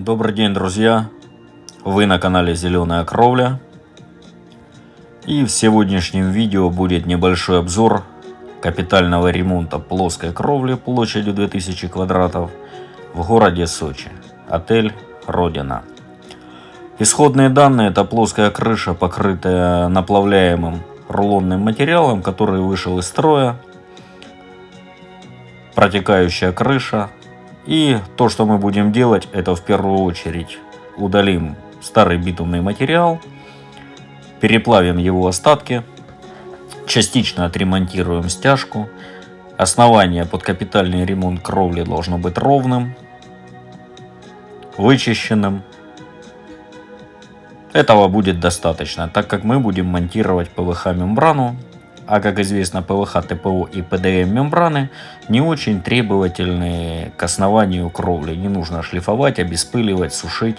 Добрый день, друзья! Вы на канале Зеленая Кровля. И в сегодняшнем видео будет небольшой обзор капитального ремонта плоской кровли площадью 2000 квадратов в городе Сочи. Отель Родина. Исходные данные это плоская крыша, покрытая наплавляемым рулонным материалом, который вышел из строя. Протекающая крыша. И то, что мы будем делать, это в первую очередь удалим старый битумный материал, переплавим его остатки, частично отремонтируем стяжку. Основание под капитальный ремонт кровли должно быть ровным, вычищенным, этого будет достаточно, так как мы будем монтировать PVH мембрану, а как известно PVH, ТПО и PDM мембраны не очень требовательны к основанию кровли. Не нужно шлифовать, обеспыливать, сушить.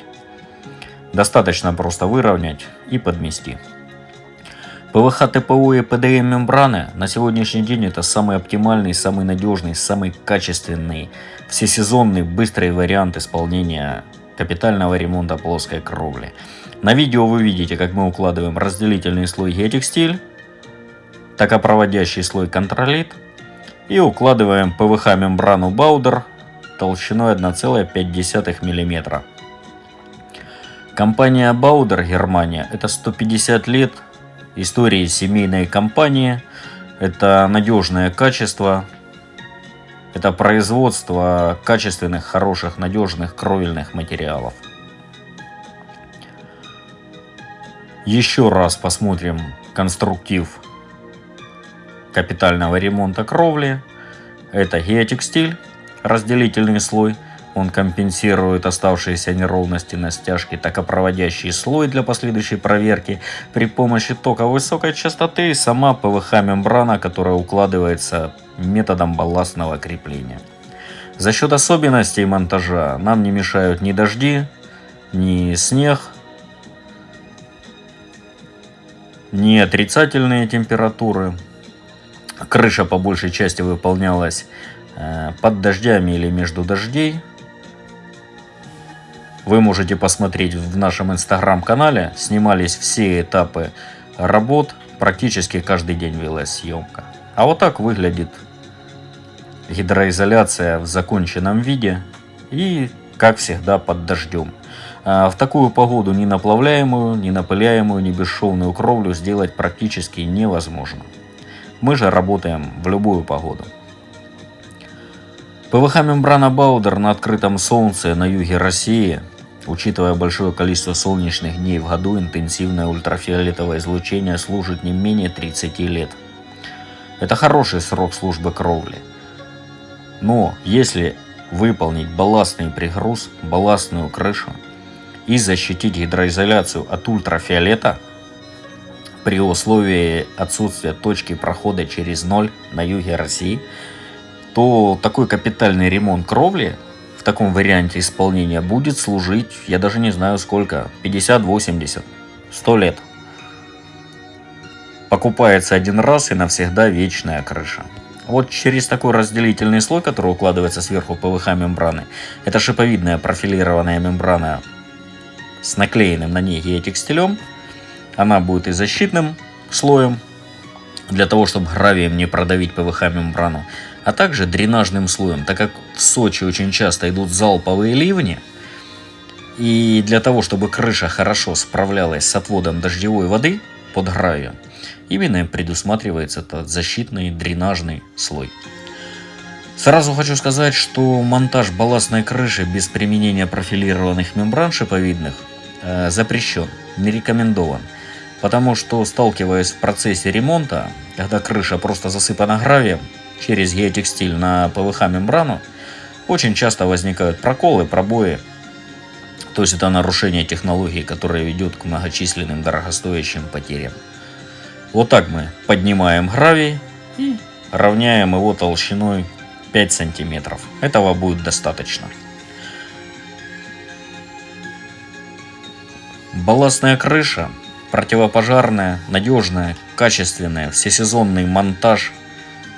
Достаточно просто выровнять и подмести. ПВХ, ТПО и ПДМ мембраны на сегодняшний день это самый оптимальный, самый надежный, самый качественный, всесезонный, быстрый вариант исполнения капитального ремонта плоской кровли. На видео вы видите, как мы укладываем разделительный слой геотекстиль, токопроводящий слой контролит и укладываем ПВХ мембрану Баудер толщиной 1,5 мм. Компания Баудер Германия это 150 лет истории семейной компании, это надежное качество, это производство качественных, хороших, надежных кровельных материалов. Еще раз посмотрим конструктив капитального ремонта кровли. Это геотекстиль, разделительный слой. Он компенсирует оставшиеся неровности на стяжке, токопроводящий слой для последующей проверки при помощи тока высокой частоты и сама ПВХ-мембрана, которая укладывается методом балластного крепления. За счет особенностей монтажа нам не мешают ни дожди, ни снег, не отрицательные температуры. Крыша по большей части выполнялась э, под дождями или между дождей. Вы можете посмотреть в нашем инстаграм-канале. Снимались все этапы работ. Практически каждый день велась съемка. А вот так выглядит гидроизоляция в законченном виде. И, как всегда, под дождем. А, в такую погоду ни наплавляемую, ни напыляемую, ни бесшовную кровлю сделать практически невозможно. Мы же работаем в любую погоду. ПВХ-мембрана Баудер на открытом солнце на юге России, учитывая большое количество солнечных дней в году, интенсивное ультрафиолетовое излучение служит не менее 30 лет. Это хороший срок службы кровли. Но если выполнить балластный пригруз, балластную крышу, и защитить гидроизоляцию от ультрафиолета при условии отсутствия точки прохода через ноль на юге России, то такой капитальный ремонт кровли в таком варианте исполнения будет служить, я даже не знаю сколько, 50, 80, 100 лет. Покупается один раз и навсегда вечная крыша. Вот через такой разделительный слой, который укладывается сверху ПВХ мембраны, это шиповидная профилированная мембрана с наклеенным на ней геотекстилем. Она будет и защитным слоем, для того, чтобы гравием не продавить ПВХ-мембрану, а также дренажным слоем, так как в Сочи очень часто идут залповые ливни, и для того, чтобы крыша хорошо справлялась с отводом дождевой воды под гравием, именно предусматривается этот защитный дренажный слой. Сразу хочу сказать, что монтаж балластной крыши без применения профилированных мембран шиповидных Э, запрещен, не рекомендован. Потому что, сталкиваясь в процессе ремонта, когда крыша просто засыпана гравием через геотекстиль на ПВХ-мембрану, очень часто возникают проколы, пробои. То есть это нарушение технологии, которое ведет к многочисленным дорогостоящим потерям. Вот так мы поднимаем гравий и равняем его толщиной 5 сантиметров. Этого будет достаточно. Балластная крыша, противопожарная, надежная, качественная, всесезонный монтаж,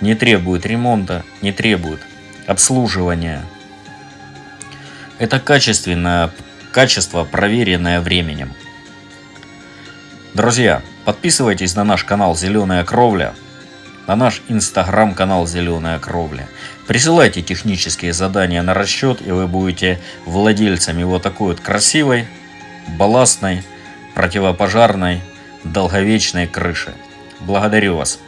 не требует ремонта, не требует обслуживания. Это качественная Качество, проверенное временем. Друзья, подписывайтесь на наш канал «Зеленая кровля», на наш инстаграм-канал «Зеленая кровля». Присылайте технические задания на расчет, и вы будете владельцами вот такой вот красивой, балластной, противопожарной, долговечной крыши. Благодарю вас.